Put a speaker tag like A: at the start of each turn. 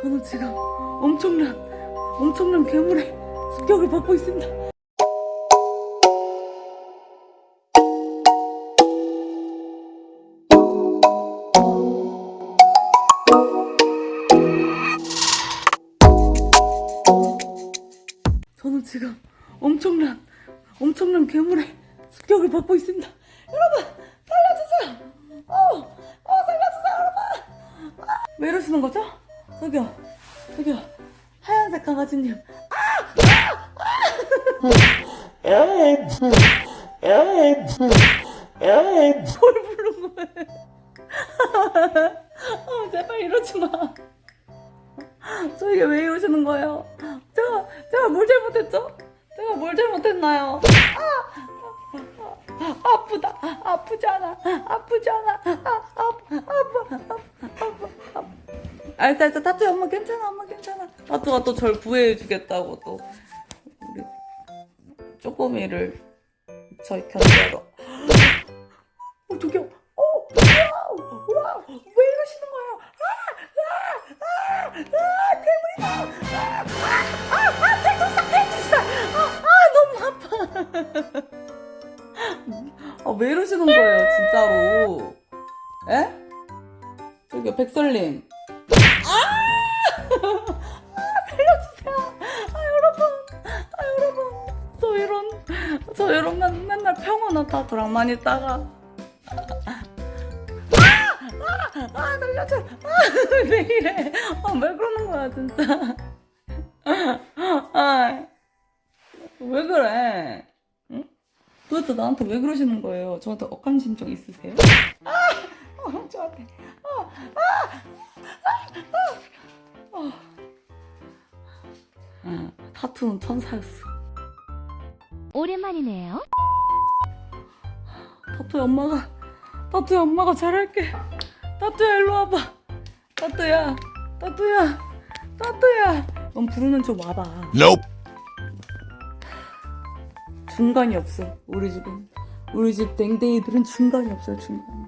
A: 저는 지금 엄청난 엄청난 괴물의 습격을 받고 있습니다. 저는 지금 엄청난 엄청난 괴물의 습격을 받고 있습니다. 여러분 살려주세요. 어, 어 살려주세요 여러분. 아, 왜 이러시는 거죠? 저기요, 저기요 하얀색 강아지님. 뭘 부른 거예요? 어, 제발 이러지 마. 저에게 왜 이러시는 거예요? 제가 제가 뭘 잘못했죠? 제가 뭘 잘못했나요? 아, 아, 아프다, 아프잖아, 아프잖아, 아, 아프, 아프, 아프. 알았어, 알았어, 타투 엄마 괜찮아, 엄마 괜찮아. 타투가 또 절 구해주겠다고 또 우리 쪼꼬미를 저희 견제로. 어, 저기요. 어, wow, wow, 왜 이러시는 거예요? 아, 아, 아, 아, 괴물이다. 아, 아, 아, 아, 백두산, 백두산. 아, 아, 너무 아파. 아, 왜 이러시는 거예요, 진짜로? 에? 저기요, 백설님. 아! 아, 살려주세요. 아, 여러분. 아, 여러분. 저 이런, 저 이런 맨, 맨날 평온하다 많이 따가. 아, 아, 살려줘. 아, 왜 이래. 아, 왜 그러는 거야, 진짜. 아, 왜 그래? 응? 도대체 나한테 왜 그러시는 거예요? 저한테 억한 심정 있으세요? 아. 타투는 천사였어.
B: 오랜만이네요.
A: 타투야 엄마가 타투야 엄마가 잘할게 타투야 일로 와봐 타투야 타투야 타투야 넌 부르는 쪽 와봐
C: Nope.
A: 중간이 없어 우리 집은 우리 집 댕댕이들은 중간이 없어요 중간